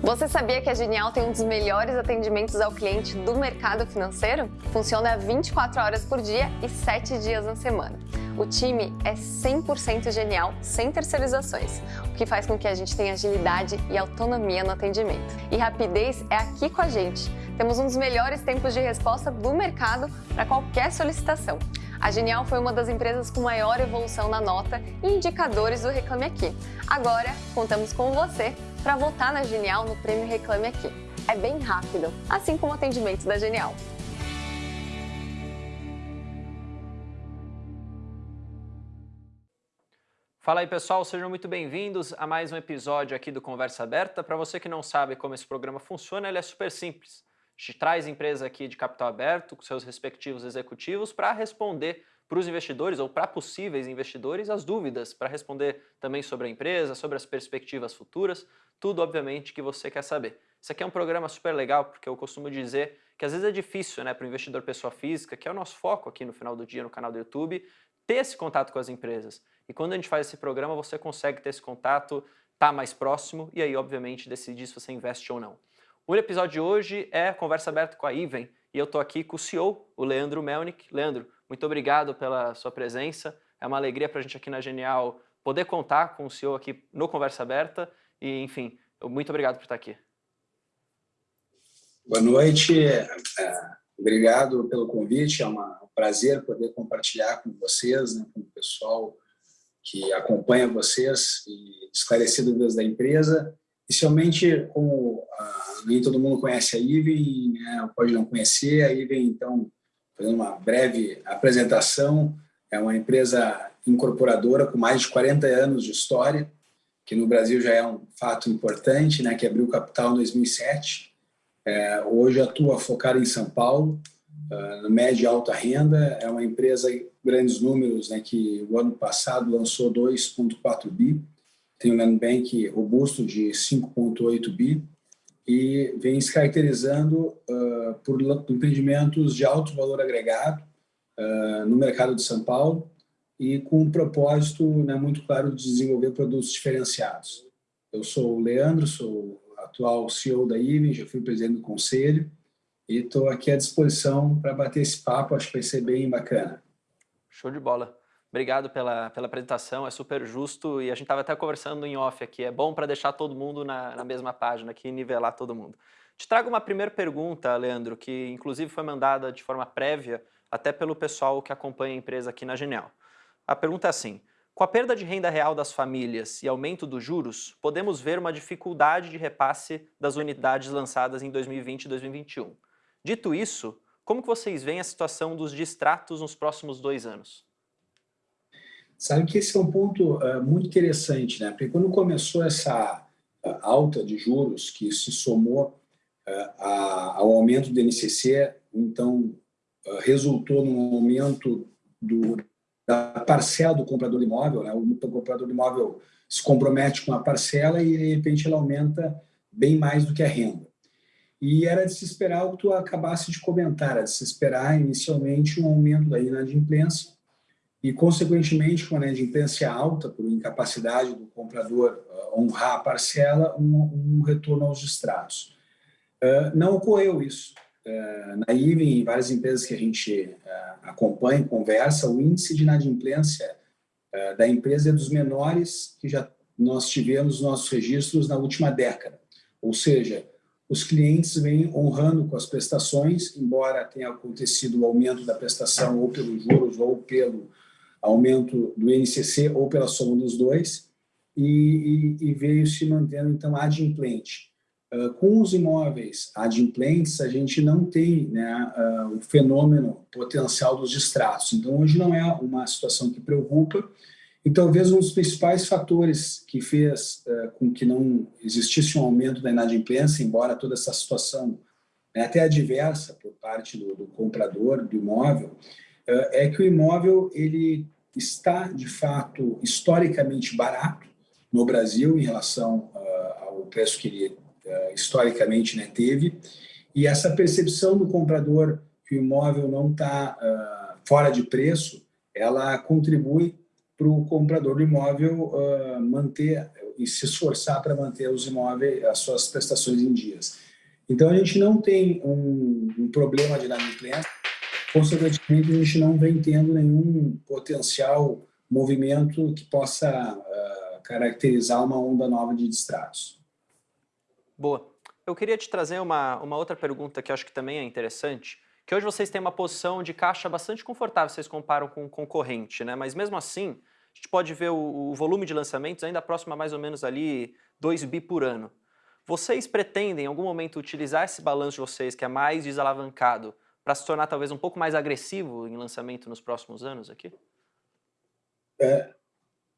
Você sabia que a Genial tem um dos melhores atendimentos ao cliente do mercado financeiro? Funciona 24 horas por dia e 7 dias na semana. O time é 100% genial, sem terceirizações, o que faz com que a gente tenha agilidade e autonomia no atendimento. E rapidez é aqui com a gente. Temos um dos melhores tempos de resposta do mercado para qualquer solicitação. A Genial foi uma das empresas com maior evolução na nota e indicadores do Reclame Aqui. Agora, contamos com você para votar na Genial no Prêmio Reclame Aqui. É bem rápido, assim como o atendimento da Genial. Fala aí pessoal, sejam muito bem-vindos a mais um episódio aqui do Conversa Aberta. Para você que não sabe como esse programa funciona, ele é super simples. A gente traz empresa aqui de capital aberto com seus respectivos executivos para responder para os investidores ou para possíveis investidores as dúvidas, para responder também sobre a empresa, sobre as perspectivas futuras, tudo obviamente que você quer saber. Isso aqui é um programa super legal porque eu costumo dizer que às vezes é difícil né, para o investidor pessoa física, que é o nosso foco aqui no final do dia no canal do YouTube, ter esse contato com as empresas. E quando a gente faz esse programa, você consegue ter esse contato, tá mais próximo e aí obviamente decidir se você investe ou não. O episódio de hoje é conversa aberta com a Iven e eu estou aqui com o CEO, o Leandro Melnick. Leandro, muito obrigado pela sua presença. É uma alegria para a gente aqui na Genial poder contar com o CEO aqui no Conversa Aberta. E, enfim, muito obrigado por estar aqui. Boa noite. É, obrigado pelo convite. É um prazer poder compartilhar com vocês, né, com o pessoal que acompanha vocês e esclarecer dúvidas da empresa. Inicialmente, como ah, nem todo mundo conhece a Iven, né, pode não conhecer, a Iven, então, fazendo uma breve apresentação, é uma empresa incorporadora com mais de 40 anos de história, que no Brasil já é um fato importante, né, que abriu capital em 2007. É, hoje atua focada em São Paulo, uh, no média e alta renda. É uma empresa grandes números, né, que o ano passado lançou 2,4 bi, tem um land bank robusto de 5,8 bi, e vem se caracterizando uh, por empreendimentos de alto valor agregado uh, no mercado de São Paulo e com um propósito né, muito claro de desenvolver produtos diferenciados. Eu sou o Leandro, sou atual CEO da IVEN, já fui presidente do conselho e estou aqui à disposição para bater esse papo, acho que vai ser bem bacana. Show de bola. Obrigado pela, pela apresentação, é super justo e a gente estava até conversando em off aqui, é bom para deixar todo mundo na, na mesma página aqui nivelar todo mundo. Te trago uma primeira pergunta, Leandro, que inclusive foi mandada de forma prévia até pelo pessoal que acompanha a empresa aqui na Genial. A pergunta é assim, com a perda de renda real das famílias e aumento dos juros, podemos ver uma dificuldade de repasse das unidades lançadas em 2020 e 2021. Dito isso, como que vocês veem a situação dos distratos nos próximos dois anos? Sabe que esse é um ponto uh, muito interessante, né? Porque quando começou essa uh, alta de juros que se somou uh, a, ao aumento do INCC, então resultou num aumento do, da parcela do comprador imóvel, né? o comprador imóvel se compromete com a parcela e de repente ela aumenta bem mais do que a renda. E era de se esperar o que tu acabasse de comentar, era de se esperar inicialmente um aumento da inadimplência e, consequentemente, com a inadimplência alta, por incapacidade do comprador uh, honrar a parcela, um, um retorno aos distratos. Uh, não ocorreu isso. Uh, na IVE, em várias empresas que a gente acompanha, conversa, o índice de inadimplência da empresa é dos menores que já nós tivemos nos nossos registros na última década. Ou seja, os clientes vêm honrando com as prestações, embora tenha acontecido o aumento da prestação ou pelos juros ou pelo aumento do INCC ou pela soma dos dois, e, e, e veio se mantendo, então, adimplente. Uh, com os imóveis adimplentes, a gente não tem né, uh, o fenômeno potencial dos distratos. Então, hoje não é uma situação que preocupa, e talvez um dos principais fatores que fez uh, com que não existisse um aumento da inadimplência, embora toda essa situação né, até adversa por parte do, do comprador do imóvel, é que o imóvel ele está, de fato, historicamente barato no Brasil em relação uh, ao preço que ele historicamente né, teve, e essa percepção do comprador que o imóvel não está fora de preço, ela contribui para o comprador do imóvel manter e se esforçar para manter os imóveis, as suas prestações em dias. Então, a gente não tem um, um problema de inadimplência, consequentemente, a gente não vem tendo nenhum potencial movimento que possa uh, caracterizar uma onda nova de distratos. Boa. Eu queria te trazer uma, uma outra pergunta que acho que também é interessante, que hoje vocês têm uma posição de caixa bastante confortável, vocês comparam com o concorrente, né? mas mesmo assim, a gente pode ver o, o volume de lançamentos ainda próximo a mais ou menos ali 2 bi por ano. Vocês pretendem, em algum momento, utilizar esse balanço de vocês, que é mais desalavancado, para se tornar talvez um pouco mais agressivo em lançamento nos próximos anos aqui? É,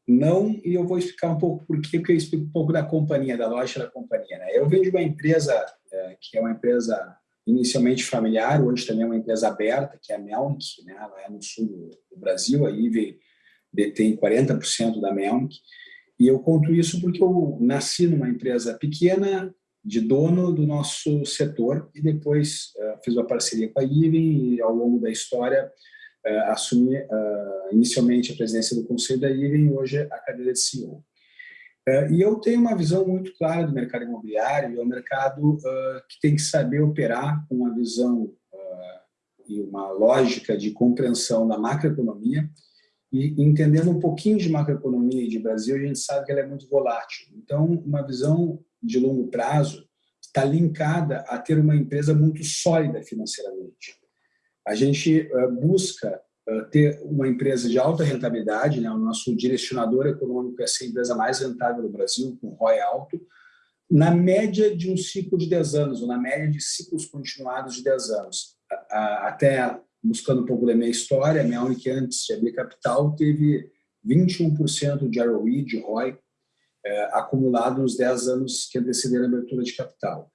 não, e eu vou explicar um pouco por quê, porque eu explico um pouco da companhia, da loja da companhia. Né? Eu venho de uma empresa é, que é uma empresa inicialmente familiar, hoje também é uma empresa aberta, que é a Melnick, né? ela é no sul do Brasil, a IVE detém 40% da Melnick, e eu conto isso porque eu nasci numa empresa pequena, de dono do nosso setor, e depois uh, fiz uma parceria com a IVE e ao longo da história uh, assumi uh, inicialmente a presidência do conselho da IVE e hoje a cadeira de CEO. e eu tenho uma visão muito clara do mercado imobiliário, é um mercado que tem que saber operar com uma visão e uma lógica de compreensão da macroeconomia, e entendendo um pouquinho de macroeconomia e de Brasil, a gente sabe que ela é muito volátil. Então, uma visão de longo prazo está linkada a ter uma empresa muito sólida financeiramente. A gente uh, busca uh, ter uma empresa de alta rentabilidade, né? o nosso direcionador econômico é ser a empresa mais rentável do Brasil, com ROI alto, na média de um ciclo de 10 anos, ou na média de ciclos continuados de 10 anos. Até buscando um pouco da minha história, minha única antes de abrir capital teve 21% de ROI, de ROI, é, acumulado nos 10 anos que antecederam a abertura de capital.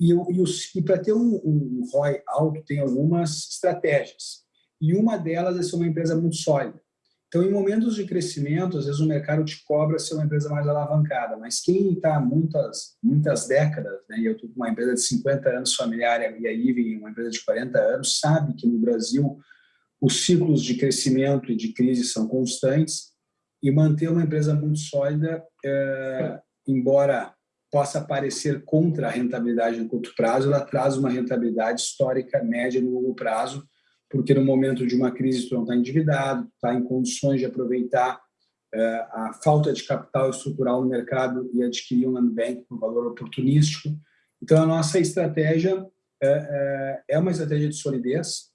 E, e, e para ter um, um ROI alto, tem algumas estratégias. E uma delas é ser uma empresa muito sólida. Então, em momentos de crescimento, às vezes o mercado te cobra ser uma empresa mais alavancada, mas quem está muitas, muitas décadas, né, e eu estou com uma empresa de 50 anos familiar e a IVE uma empresa de 40 anos, sabe que no Brasil os ciclos de crescimento e de crise são constantes e manter uma empresa muito sólida, é, embora possa parecer contra a rentabilidade no curto prazo, ela traz uma rentabilidade histórica média no longo prazo, porque no momento de uma crise tu não está endividado, está em condições de aproveitar é, a falta de capital estrutural no mercado e adquirir um land bank por valor oportunístico. Então, a nossa estratégia é, é, é uma estratégia de solidez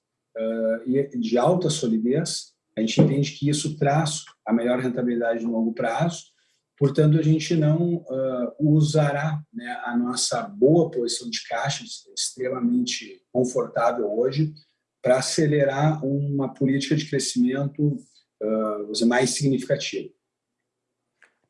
e de alta solidez. A gente entende que isso traz a melhor rentabilidade no longo prazo. Portanto, a gente não usará né, a nossa boa posição de caixa, extremamente confortável hoje, para acelerar uma política de crescimento uh, mais significativa.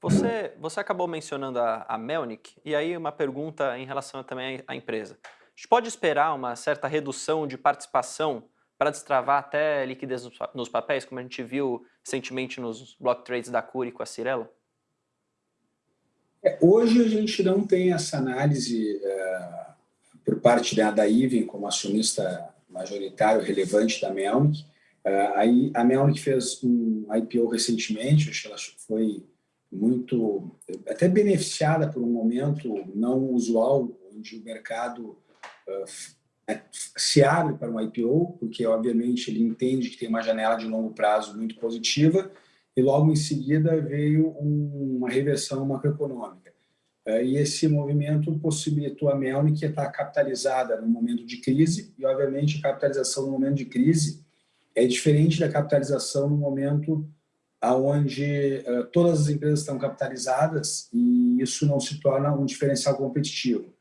Você, você acabou mencionando a, a Melnick, e aí uma pergunta em relação também à empresa. A gente pode esperar uma certa redução de participação para destravar até liquidez nos papéis, como a gente viu recentemente nos block trades da Curi com a Cirela? É, hoje a gente não tem essa análise uh, por parte da, da Iven como acionista majoritário relevante da Melnick. Aí a Melnick fez um IPO recentemente, acho que ela foi muito, até beneficiada por um momento não usual, onde o mercado uh, se abre para um IPO, porque obviamente ele entende que tem uma janela de longo prazo muito positiva, e logo em seguida veio um, uma reversão macroeconômica. É, e esse movimento possibilitou a Melnick estar capitalizada no momento de crise, e obviamente a capitalização no momento de crise é diferente da capitalização no momento onde uh, todas as empresas estão capitalizadas e isso não se torna um diferencial competitivo.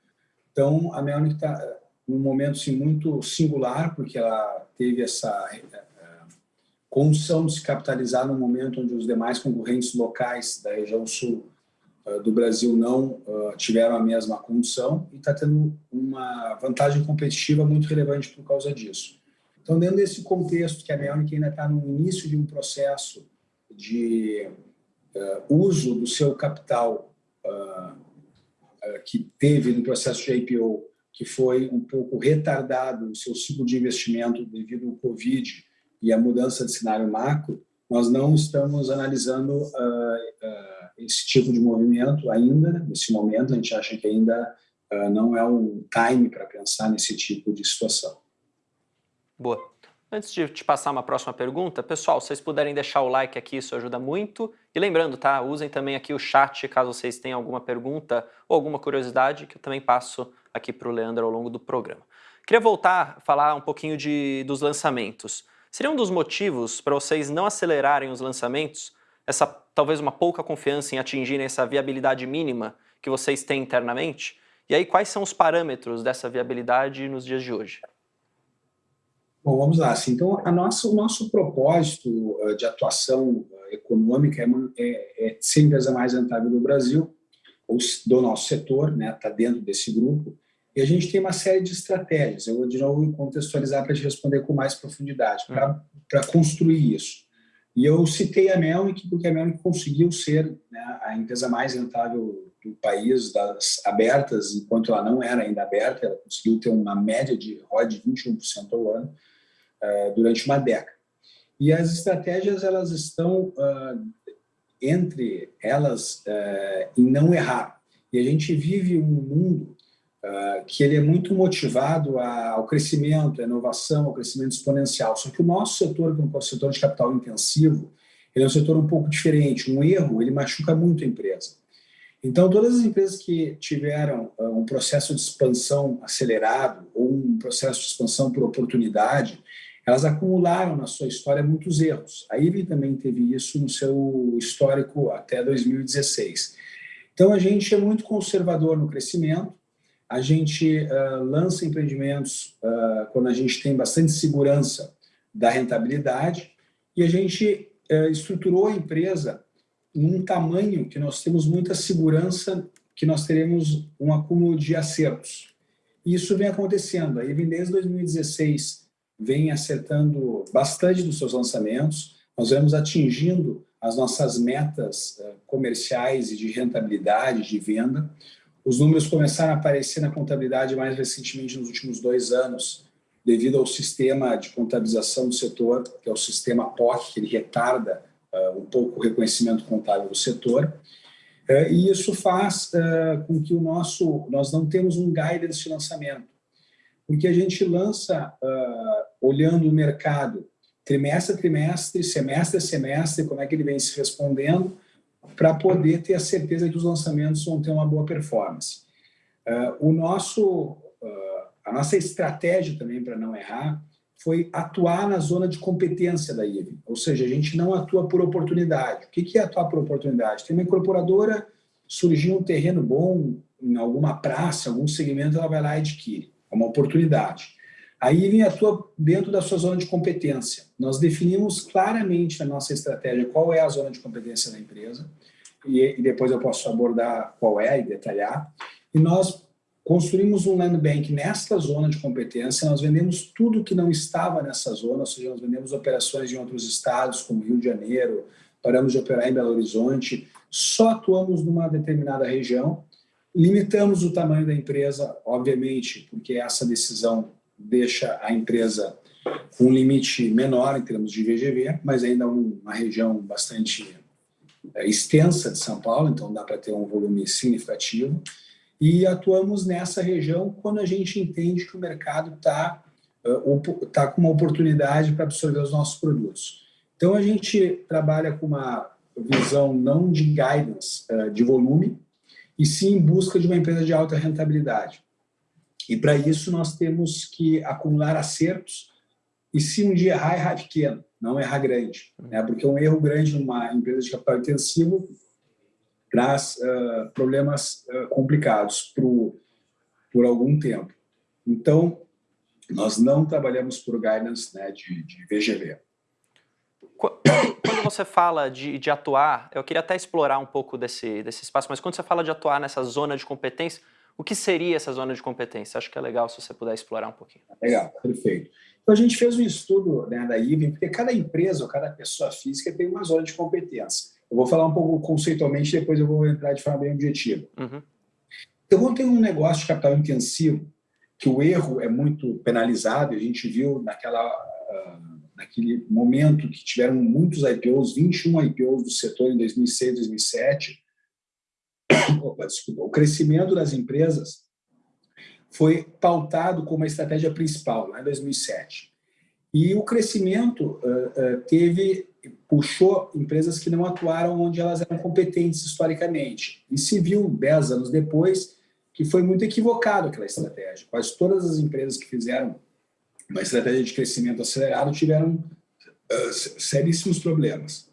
Então, a Melnick está num momento assim, muito singular, porque ela teve essa uh, condição de se capitalizar no momento onde os demais concorrentes locais da região sul ah, do Brasil não tiveram a mesma condição e está tendo uma vantagem competitiva muito relevante por causa disso. Então, dentro desse contexto que a Melnick ainda está no início de um processo de uso do seu capital que teve no processo de IPO, que foi um pouco retardado o seu ciclo de investimento devido ao Covid e à mudança de cenário macro, nós não estamos analisando esse tipo de movimento ainda, nesse momento, a gente acha que ainda uh, não é um time para pensar nesse tipo de situação. Boa. Antes de te passar uma próxima pergunta, pessoal, se vocês puderem deixar o like aqui, isso ajuda muito. E lembrando, tá? Usem também aqui o chat, caso vocês tenham alguma pergunta ou alguma curiosidade, que eu também passo aqui para o Leandro ao longo do programa. Queria voltar a falar um pouquinho de, dos lançamentos. Seria um dos motivos para vocês não acelerarem os lançamentos, essa talvez uma pouca confiança em atingirem essa viabilidade mínima que vocês têm internamente? E aí, quais são os parâmetros dessa viabilidade nos dias de hoje? Bom, vamos lá. Assim, então, a nossa, o nosso propósito uh, de atuação uh, econômica é, é, é ser a mais rentável do Brasil, ou do nosso setor, está né, tá dentro desse grupo, e a gente tem uma série de estratégias. Eu vou, de novo, contextualizar para te responder com mais profundidade, para uhum. construir isso. E eu citei a Melnick, porque a Melnick conseguiu ser né, a empresa mais rentável do país, das abertas, enquanto ela não era ainda aberta, ela conseguiu ter uma média de ROI de 21% ao ano, uh, durante uma década. E as estratégias elas estão uh, entre elas uh, em não errar. E a gente vive um mundo que ele é muito motivado ao crescimento, à inovação, ao crescimento exponencial. Só que o nosso setor, que é um setor de capital intensivo, ele é um setor um pouco diferente. Um erro, ele machuca muito a empresa. Então, todas as empresas que tiveram um processo de expansão acelerado ou um processo de expansão por oportunidade, elas acumularam na sua história muitos erros. A IBM também teve isso no seu histórico até 2016. Então, a gente é muito conservador no crescimento, a gente uh, lança empreendimentos uh, quando a gente tem bastante segurança da rentabilidade e a gente uh, estruturou a empresa num tamanho que nós temos muita segurança que nós teremos um acúmulo de acertos. E isso vem acontecendo. A IBM desde 2016 vem acertando bastante dos seus lançamentos, nós vemos atingindo as nossas metas comerciais e de rentabilidade, de venda. Os números começaram a aparecer na contabilidade mais recentemente nos últimos dois anos, devido ao sistema de contabilização do setor, que é o sistema POC, que ele retarda uh, um pouco o reconhecimento contábil do setor. Uh, e isso faz uh, com que o nosso, nós não temos um guidance de lançamento porque a gente lança olhando o mercado trimestre a trimestre, semestre a semestre, como é que ele vem se respondendo, para poder ter a certeza que os lançamentos vão ter uma boa performance. Uh, o nosso, uh, a nossa estratégia também para não errar foi atuar na zona de competência da IVE, ou seja, a gente não atua por oportunidade. O que é atuar por oportunidade? Tem uma incorporadora, surgiu um terreno bom em alguma praça, algum segmento, ela vai lá e adquire é uma oportunidade. Aí vem atua dentro da sua zona de competência. Nós definimos claramente na nossa estratégia qual é a zona de competência da empresa, e depois eu posso abordar qual é e detalhar. E nós construímos um land bank nesta zona de competência, nós vendemos tudo que não estava nessa zona, ou seja, nós vendemos operações em outros estados, como Rio de Janeiro, paramos de operar em Belo Horizonte, só atuamos numa determinada região Limitamos o tamanho da empresa, obviamente, porque essa decisão deixa a empresa com um limite menor em termos de VGV, mas ainda uma região bastante é, extensa de São Paulo, então dá para ter um volume significativo. E atuamos nessa região quando a gente entende que o mercado está tá com uma oportunidade para absorver os nossos produtos. Então, a gente trabalha com uma visão não de guidance, de volume, e sim em busca de uma empresa de alta rentabilidade. E para isso nós temos que acumular acertos e se um dia errar, errar pequeno, não errar grande. Né? Porque um erro grande numa empresa de capital intensivo traz uh, problemas uh, complicados pro, por algum tempo. Então, nós não trabalhamos por guidance né, de, de VGV. Quando você fala de, de, atuar, eu queria até explorar um pouco desse, desse espaço, mas quando você fala de atuar nessa zona de competência, o que seria essa zona de competência? Acho que é legal se você puder explorar um pouquinho. Legal, perfeito. Então, a gente fez um estudo né, da IBM, porque cada empresa ou cada pessoa física tem uma zona de competência. Eu vou falar um pouco conceitualmente, depois eu vou entrar de forma bem objetiva. Uhum. Então, quando tem um negócio de capital intensivo, que o erro é muito penalizado, a gente viu naquela... Uh, naquele momento que tiveram muitos IPOs, 21 IPOs do setor em 2006, 2007, opa, desculpa, o crescimento das empresas foi pautado como a estratégia principal, lá em 2007. E o crescimento uh, uh, teve puxou empresas que não atuaram onde elas eram competentes historicamente. E se viu, dez anos depois, que foi muito equivocado aquela estratégia. Quase todas as empresas que fizeram uma estratégia de crescimento acelerado tiveram uh, seríssimos problemas.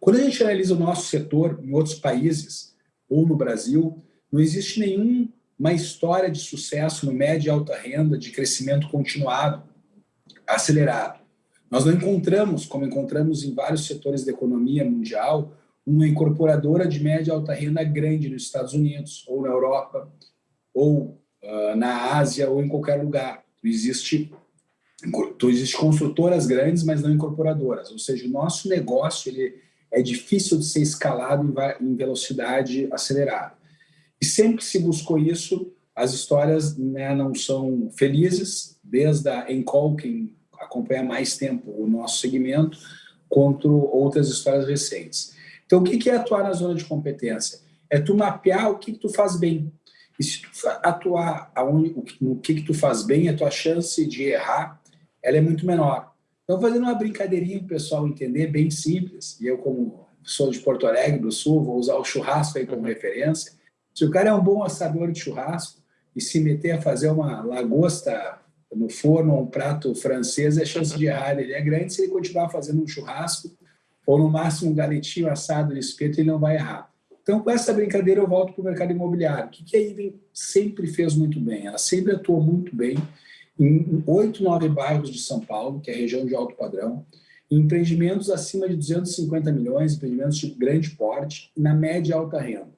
Quando a gente analisa o nosso setor em outros países, ou no Brasil, não existe nenhuma história de sucesso no médio e alta renda, de crescimento continuado, acelerado. Nós não encontramos, como encontramos em vários setores da economia mundial, uma incorporadora de média e alta renda grande nos Estados Unidos, ou na Europa, ou uh, na Ásia, ou em qualquer lugar. Existe, existe construtoras grandes, mas não incorporadoras. Ou seja, o nosso negócio ele é difícil de ser escalado em velocidade acelerada. E sempre que se buscou isso, as histórias né, não são felizes, desde a Encol, quem acompanha mais tempo o nosso segmento, quanto outras histórias recentes. Então, o que é atuar na zona de competência? É tu mapear o que, tu faz bem. E se tu atuar no que, que tu faz bem, a tua chance de errar ela é muito menor. Então, fazendo uma brincadeirinha para o pessoal entender, bem simples, e eu, como sou de Porto Alegre do Sul, vou usar o churrasco aí como referência. Se o cara é um bom assador de churrasco e se meter a fazer uma lagosta no forno, um prato francês, a chance de errar ele é grande se ele continuar fazendo um churrasco ou no máximo um galetinho assado de espeto, ele não vai errar. Então, com essa brincadeira, eu volto para o mercado imobiliário. O que a Iven sempre fez muito bem? Ela sempre atuou muito bem em oito, nove bairros de São Paulo, que é a região de alto padrão, em empreendimentos acima de 250 milhões, empreendimentos de grande porte, na média e alta renda.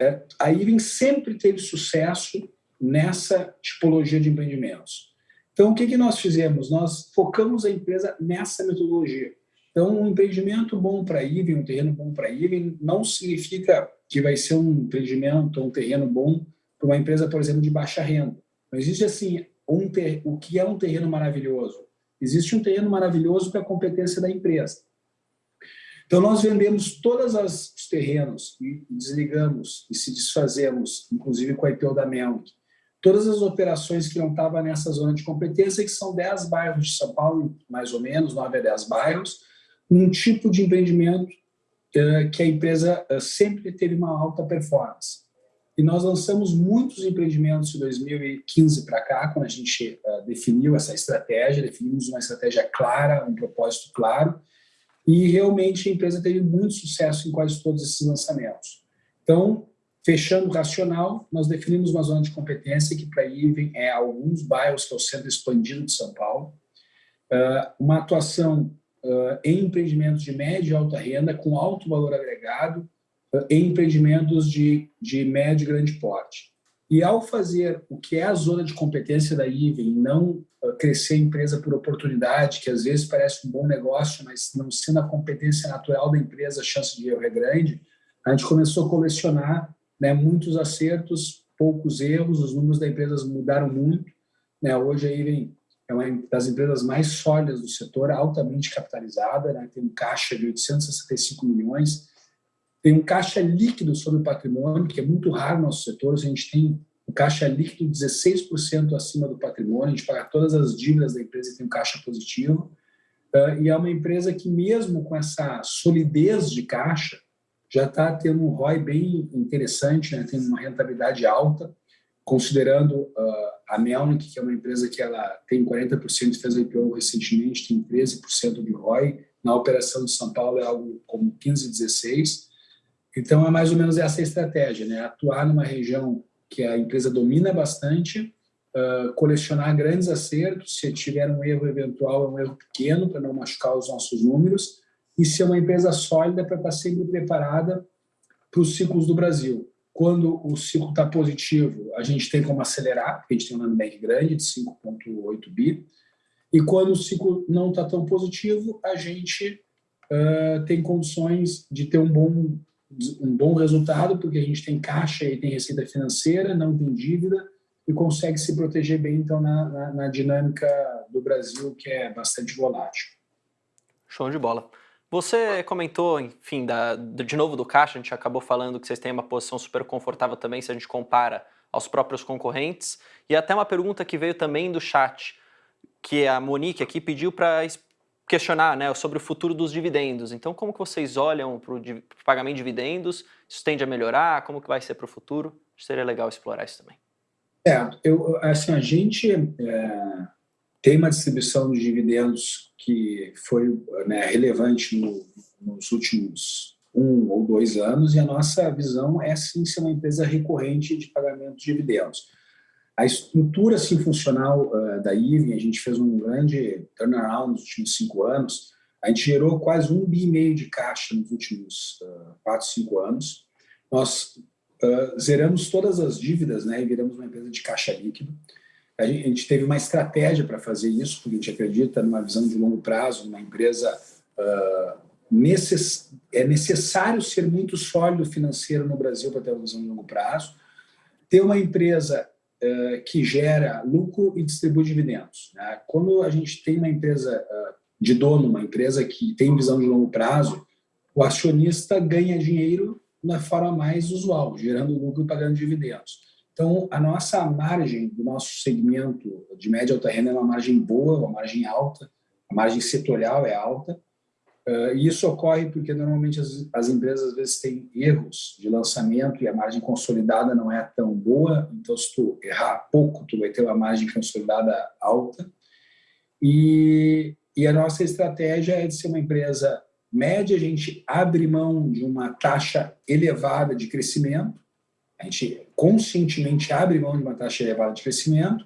É, a Iven sempre teve sucesso nessa tipologia de empreendimentos. Então, o que, que nós fizemos? Nós focamos a empresa nessa metodologia. Então, um empreendimento bom para IVEN, um terreno bom para IVEN, não significa que vai ser um empreendimento, um terreno bom para uma empresa, por exemplo, de baixa renda. Não existe assim, um ter... o que é um terreno maravilhoso? Existe um terreno maravilhoso para a competência da empresa. Então, nós vendemos todos os terrenos e desligamos e se desfazemos, inclusive com a IPO da Melk, todas as operações que não estavam nessa zona de competência, que são 10 bairros de São Paulo, mais ou menos, 9 a 10 bairros, num tipo de empreendimento uh, que a empresa uh, sempre teve uma alta performance. E nós lançamos muitos empreendimentos de 2015 para cá, quando a gente uh, definiu essa estratégia, definimos uma estratégia clara, um propósito claro, e realmente a empresa teve muito sucesso em quase todos esses lançamentos. Então, fechando o racional, nós definimos uma zona de competência que para IVEN é alguns bairros, que é o centro expandido de São Paulo, uma atuação uh, em empreendimentos de média e alta renda, com alto valor agregado, uh, em empreendimentos de, de médio e grande porte. E ao fazer o que é a zona de competência da IVEN, não uh, crescer a empresa por oportunidade, que às vezes parece um bom negócio, mas não sendo a competência natural da empresa, a chance de erro é grande, a gente começou a colecionar né, muitos acertos, poucos erros, os números da empresa mudaram muito. Né, hoje a IVEN é uma das empresas mais sólidas do setor, altamente capitalizada, né? tem um caixa de 865 milhões, tem um caixa líquido sobre o patrimônio, que é muito raro no nosso setor, a gente tem um caixa líquido 16% acima do patrimônio, a gente paga todas as dívidas da empresa e tem um caixa positivo, uh, e é uma empresa que mesmo com essa solidez de caixa, já está tendo um ROI bem interessante, né? tem uma rentabilidade alta, considerando uh, a Melnick, que é uma empresa que ela tem 40% fez IPO recentemente, tem 13% de ROI, na operação de São Paulo é algo como 15, 16. Então é mais ou menos essa estratégia, né? Atuar numa região que a empresa domina bastante, uh, colecionar grandes acertos, se tiver um erro eventual, é um erro pequeno para não machucar os nossos números, e ser uma empresa sólida para estar sempre preparada para os ciclos do Brasil. Quando o ciclo está positivo, a gente tem como acelerar, porque a gente tem um land grande de 5,8 bi. E quando o ciclo não está tão positivo, a gente uh, tem condições de ter um bom, um bom resultado, porque a gente tem caixa e tem receita financeira, não tem dívida, e consegue se proteger bem, então, na, na, na dinâmica do Brasil, que é bastante volátil. Show de bola. Você comentou, enfim, da, de novo do caixa, a gente acabou falando que vocês têm uma posição super confortável também se a gente compara aos próprios concorrentes. E até uma pergunta que veio também do chat, que a Monique aqui pediu para questionar né, sobre o futuro dos dividendos. Então, como que vocês olham para o pagamento de dividendos? Isso tende a melhorar? Como que vai ser para o futuro? Seria legal explorar isso também. É, eu, assim, a gente é, tem uma distribuição de dividendos que foi né, relevante no, nos últimos um ou dois anos e a nossa visão é sim ser uma empresa recorrente de pagamento de dividendos. A estrutura assim, funcional uh, da IVE, a gente fez um grande turnaround nos últimos cinco anos, a gente gerou quase um bi e meio de caixa nos últimos uh, quatro, cinco anos. Nós uh, zeramos todas as dívidas né, e viramos uma empresa de caixa líquido. A gente, teve uma estratégia para fazer isso, porque a gente acredita numa visão de longo prazo, numa empresa necess, é necessário ser muito sólido financeiro no Brasil para ter uma visão de longo prazo, ter uma empresa uh, que gera lucro e distribui dividendos. Né? Quando a gente tem uma empresa uh, de dono, uma empresa que tem visão de longo prazo, o acionista ganha dinheiro na forma mais usual, gerando lucro e pagando dividendos. Então, a nossa margem do nosso segmento de média alta renda é uma margem boa, uma margem alta, a margem setorial é alta, uh, e isso ocorre porque normalmente as, as, empresas às vezes têm erros de lançamento e a margem consolidada não é tão boa, então se tu errar pouco, tu vai ter uma margem consolidada alta, e, e a nossa estratégia é de ser uma empresa média, a gente abre mão de uma taxa elevada de crescimento, a gente conscientemente abre mão de uma taxa elevada de crescimento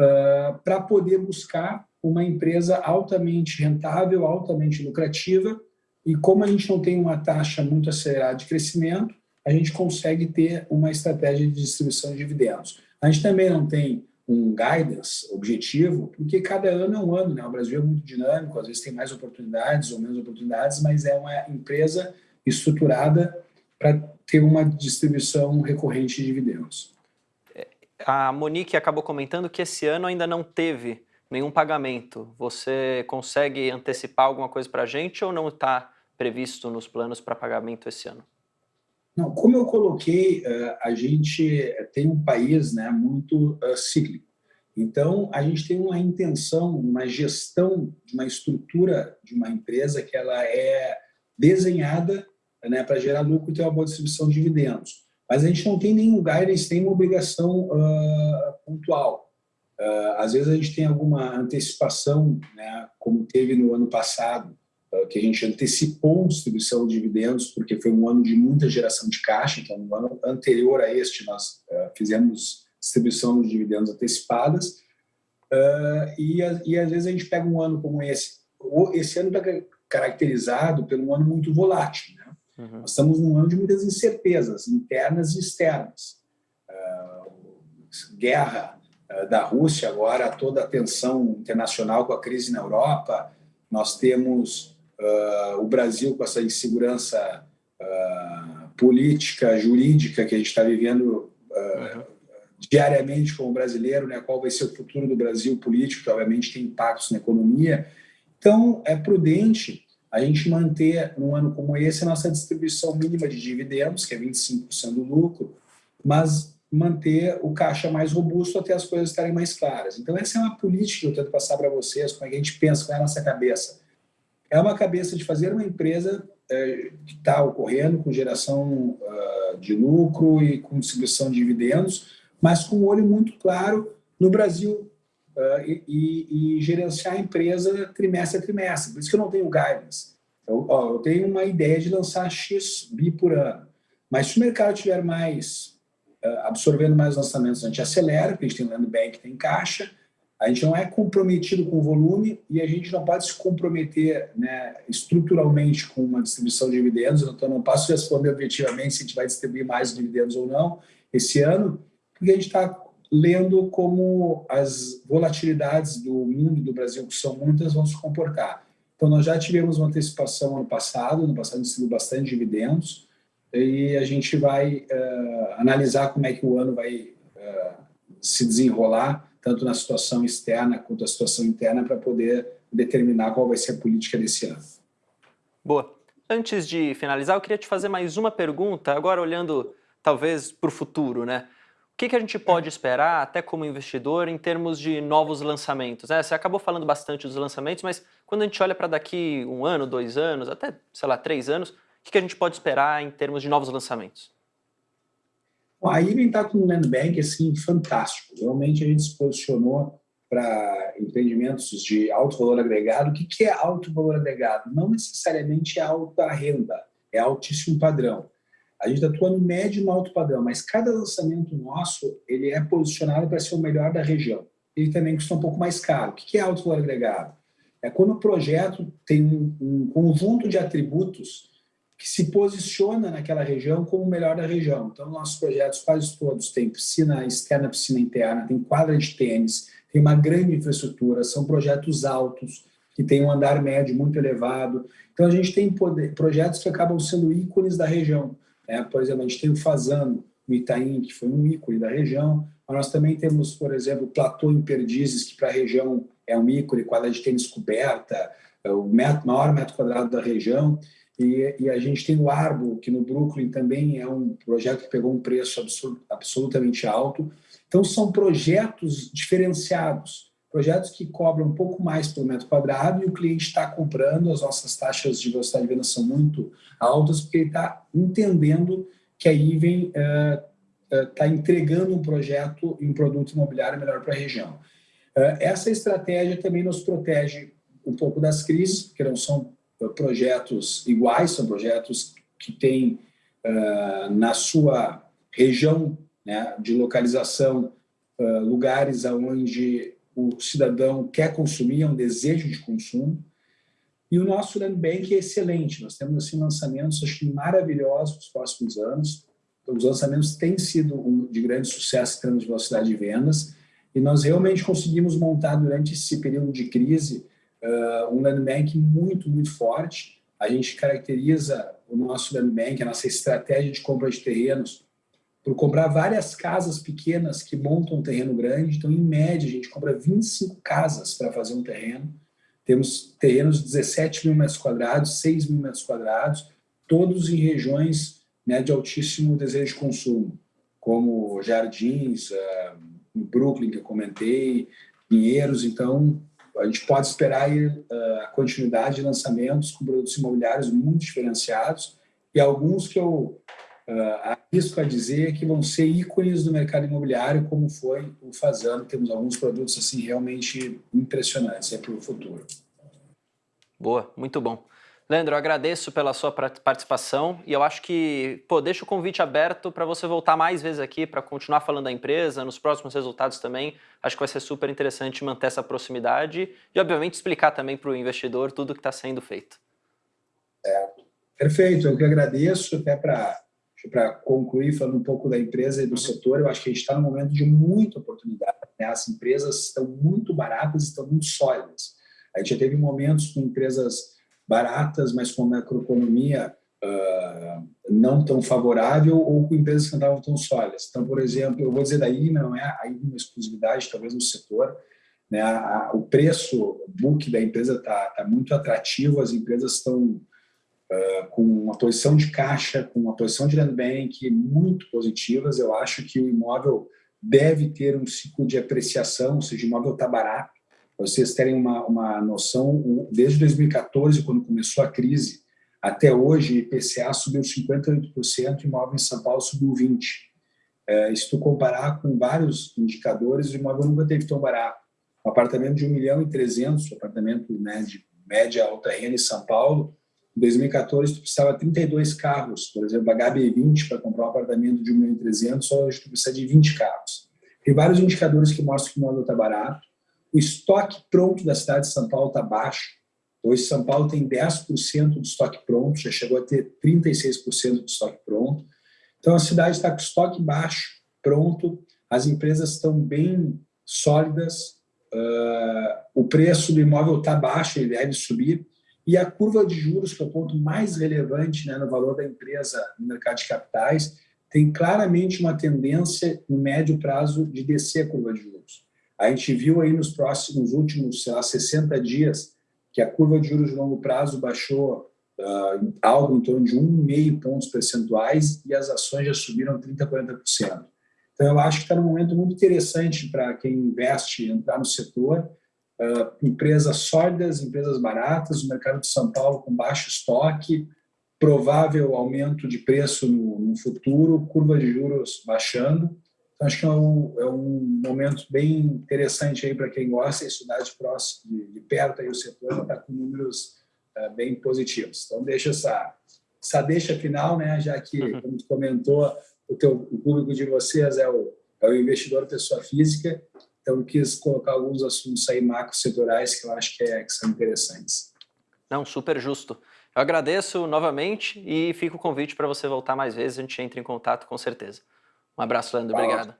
uh, para poder buscar uma empresa altamente rentável, altamente lucrativa, e como a gente não tem uma taxa muito acelerada de crescimento, a gente consegue ter uma estratégia de distribuição de dividendos. A gente também não tem um guidance objetivo, porque cada ano é um ano, né? O Brasil é muito dinâmico, às vezes tem mais oportunidades ou menos oportunidades, mas é uma empresa estruturada para ter uma distribuição recorrente de dividendos. A Monique acabou comentando que esse ano ainda não teve nenhum pagamento. Você consegue antecipar alguma coisa para a gente ou não está previsto nos planos para pagamento esse ano? Não, como eu coloquei, eh, a gente tem um país né, muito eh, cíclico. Então, a gente tem uma intenção, uma gestão de uma estrutura de uma empresa que ela é desenhada né, para gerar lucro e ter uma boa distribuição de dividendos. Mas a gente não tem nenhum guidance, nenhuma obrigação uh, pontual. Uh, às vezes a gente tem alguma antecipação, né, como teve no ano passado, uh, que a gente antecipou a distribuição de dividendos, porque foi um ano de muita geração de caixa, então no ano anterior a este nós fizemos distribuição de dividendos antecipadas, e, e às vezes a gente pega um ano como esse. Esse ano está caracterizado por um ano muito volátil, né? Uhum. Nós estamos num ano de muitas incertezas, internas e externas. Guerra da Rússia agora, toda a tensão internacional com a crise na Europa, nós temos uh, o Brasil com essa insegurança política, jurídica que a gente está vivendo uhum. diariamente como brasileiro, né? qual vai ser o futuro do Brasil político, que obviamente tem impactos na economia. Então, é prudente a gente manter, num ano como esse, a nossa distribuição mínima de dividendos, que é 25% do lucro, mas manter o caixa mais robusto até as coisas estarem mais claras. Então, essa é uma política que eu tento passar para vocês, como é que a gente pensa, qual é a nossa cabeça. É uma cabeça de fazer uma empresa é, que está ocorrendo com geração uh, de lucro e com distribuição de dividendos, mas com um olho muito claro no Brasil, uh, e, e, gerenciar a empresa trimestre a trimestre. Por isso que eu não tenho guidance. Eu, ó, eu tenho uma ideia de lançar X bi por ano. Mas se o mercado tiver mais, absorvendo mais lançamentos, a gente acelera, porque a gente tem land bank, tem caixa, a gente não é comprometido com o volume e a gente não pode se comprometer né, estruturalmente com uma distribuição de dividendos, então não posso responder objetivamente se a gente vai distribuir mais dividendos ou não esse ano, porque a gente está lendo como as volatilidades do mundo do Brasil, que são muitas, vão se comportar. Então, nós já tivemos uma antecipação ano passado, no passado distribuiu bastante dividendos, e a gente vai uh, analisar como é que o ano vai uh, se desenrolar, tanto na situação externa quanto na situação interna, para poder determinar qual vai ser a política desse ano. Boa. Antes de finalizar, eu queria te fazer mais uma pergunta, agora olhando talvez para o futuro, né? O que, que a gente pode esperar, até como investidor, em termos de novos lançamentos? Né? Você acabou falando bastante dos lançamentos, mas quando a gente olha para daqui um ano, dois anos, até, sei lá, três anos, o que, a gente pode esperar em termos de novos lançamentos? Bom, a Iven está com um land bank assim, fantástico. Realmente a gente se posicionou para empreendimentos de alto valor agregado. O que, que é alto valor agregado? Não necessariamente é alta renda, é altíssimo padrão. A gente atua no médio e no alto padrão, mas cada lançamento nosso ele é posicionado para ser o melhor da região. Ele também custa um pouco mais caro. O que é alto valor agregado? É quando o projeto tem um conjunto de atributos que se posiciona naquela região como o melhor da região. Então, nossos projetos quase todos têm piscina externa, piscina interna, tem quadra de tênis, tem uma grande infraestrutura, são projetos altos, que têm um andar médio muito elevado. Então, a gente tem poder, projetos que acabam sendo ícones da região. Né? Por exemplo, a gente tem o Fazano, no Itaim, que foi um ícone da região, mas nós também temos, por exemplo, o Platô em Perdizes, que para a região é um ícone, quadra de tênis coberta, é o maior metro quadrado da região. E, e, a gente tem o Arbo, que no Brooklyn também é um projeto que pegou um preço absolut, absolutamente alto. Então, são projetos diferenciados, projetos que cobram um pouco mais por metro quadrado e o cliente está comprando, as nossas taxas de velocidade de venda são muito altas, porque ele está entendendo que a Iven está uh, uh, entregando um projeto e um produto imobiliário melhor para a região. Uh, essa estratégia também nos protege um pouco das crises, porque não são projetos iguais, são projetos que têm uh, na sua região né, de localização uh, lugares onde o cidadão quer consumir, é um desejo de consumo. E o nosso land bank é excelente. Nós temos assim, lançamentos acho, maravilhosos nos próximos anos. Os lançamentos têm sido de grande sucesso em termos de velocidade de vendas. E nós realmente conseguimos montar durante esse período de crise uh, um land bank muito, muito forte. A gente caracteriza o nosso land bank, a nossa estratégia de compra de terrenos, por comprar várias casas pequenas que montam um terreno grande. Então, em média, a gente compra 25 casas para fazer um terreno. Temos terrenos de 17 mil metros quadrados, 6 mil metros quadrados, todos em regiões né, de altíssimo desejo de consumo, como Jardins, uh, Brooklyn, que eu comentei, Pinheiros. Então, a gente pode esperar uh, a continuidade de lançamentos com produtos imobiliários muito diferenciados e alguns que eu uh, arrisco a dizer que vão ser ícones do mercado imobiliário, como foi o Fazano. Temos alguns produtos assim realmente impressionantes para o futuro. Boa, muito bom. Leandro, eu agradeço pela sua participação e eu acho que, pô, deixa o convite aberto para você voltar mais vezes aqui para continuar falando da empresa, nos próximos resultados também. Acho que vai ser super interessante manter essa proximidade e, obviamente, explicar também para o investidor tudo que está sendo feito. É, perfeito, eu que agradeço, até para concluir falando um pouco da empresa e do uhum. setor, eu acho que a gente está num momento de muita oportunidade. Né? As empresas estão muito baratas, estão muito sólidas. A gente já teve momentos com empresas baratas, mas com macroeconomia uh, não tão favorável ou com empresas que estavam tão sólidas. Então, por exemplo, eu vou dizer daí, não é aí uma exclusividade, talvez no setor, né, a, o preço book da empresa está tá muito atrativo, as empresas estão uh, com uma posição de caixa, com uma posição de land bank muito positivas. Eu acho que o imóvel deve ter um ciclo de apreciação, ou seja, o imóvel está barato, para vocês terem uma, uma noção, desde 2014, quando começou a crise, até hoje, IPCA subiu 58%, imóvel em São Paulo subiu 20%. É, se tu comparar com vários indicadores, o imóvel nunca teve tão barato. Um apartamento de 1 milhão e 300, um apartamento né, de média alta renda em São Paulo, em 2014 tu precisava 32 carros, por exemplo, a HB20 para comprar um apartamento de 1 milhão e 300, hoje tu precisa de 20 carros. Tem vários indicadores que mostram que o imóvel está barato, o estoque pronto da cidade de São Paulo está baixo. Hoje, São Paulo tem 10% do estoque pronto, já chegou a ter 36% do estoque pronto. Então, a cidade está com estoque baixo, pronto, as empresas estão bem sólidas, uh, o preço do imóvel está baixo, ele deve subir, e a curva de juros, que é o ponto mais relevante né, no valor da empresa no mercado de capitais, tem claramente uma tendência, no médio prazo, de descer a curva de juros. A gente viu aí nos próximos últimos, sei lá, 60 dias, que a curva de juros de longo prazo baixou uh, algo em torno de 1,5 pontos percentuais e as ações já subiram 30%, 40%. Então, eu acho que está num momento muito interessante para quem investe entrar no setor. Uh, empresas sólidas, empresas baratas, o mercado de São Paulo com baixo estoque, provável aumento de preço no, no futuro, curva de juros baixando. Então, acho que é um, é um momento bem interessante aí para quem gosta de estudar de, próximo, de, de perto aí o setor, está com números uh, bem positivos. Então, deixa essa, essa deixa final, né, já que, uhum. como tu comentou, o, teu, o público de vocês é o, é o investidor pessoa física, então quis colocar alguns assuntos aí macro setoriais que eu acho que, é, que são interessantes. Não, super justo. Eu agradeço novamente e fica o convite para você voltar mais vezes, a gente entra em contato com certeza. Um abraço, Leandro. Obrigado.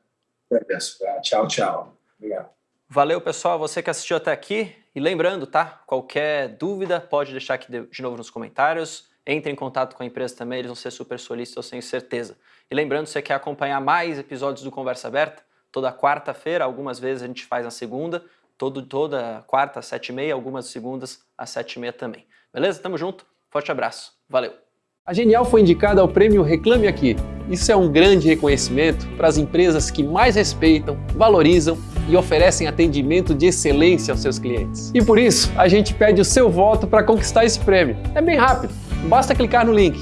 Agradeço. Tchau, tchau. Obrigado. Valeu, pessoal, você que assistiu até aqui. E lembrando, tá? Qualquer dúvida, pode deixar aqui de novo nos comentários. Entre em contato com a empresa também, eles vão ser super solícitos, eu tenho certeza. E lembrando, se você quer acompanhar mais episódios do Conversa Aberta, toda quarta-feira, algumas vezes a gente faz na segunda, todo, toda quarta às sete e meia, algumas segundas às sete e meia também. Beleza? Tamo junto. Forte abraço. Valeu! A Genial foi indicada ao prêmio Reclame Aqui. Isso é um grande reconhecimento para as empresas que mais respeitam, valorizam e oferecem atendimento de excelência aos seus clientes. E por isso, a gente pede o seu voto para conquistar esse prêmio. É bem rápido, basta clicar no link